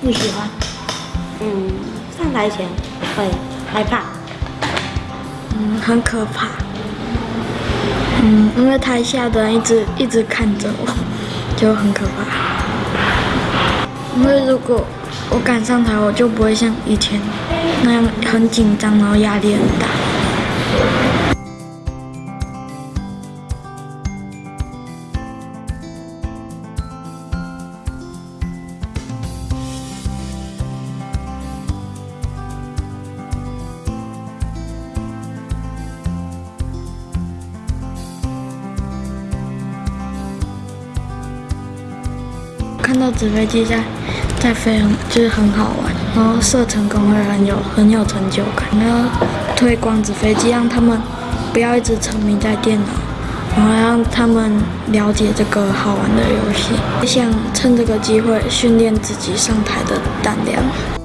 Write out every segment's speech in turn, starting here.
不喜欢。嗯，上台前会害怕。嗯，很可怕。嗯，因为台下的人一直一直看着我，就很可怕。因为如果我敢上台，我就不会像以前那样很紧张，然后压力很大。看到纸飞机在在飞，很就是很好玩，然后射成功会很有很有成就感。然后推广纸飞机，让他们不要一直沉迷在电脑，然后让他们了解这个好玩的游戏。想趁这个机会训练自己上台的胆量。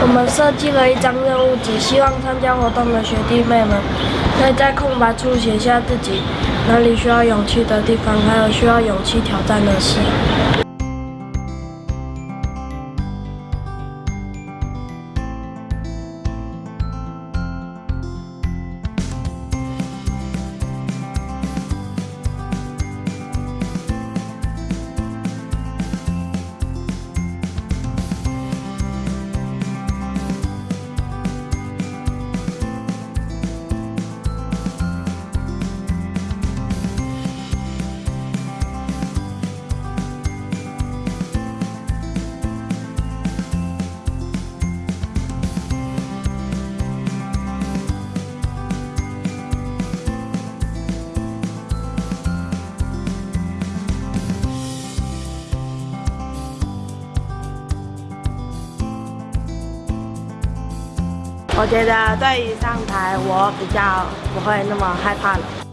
我们设计了一张任务纸，希望参加活动的学弟妹们可以在空白处写下自己哪里需要勇气的地方，还有需要勇气挑战的事。我觉得对于上台，我比较不会那么害怕了。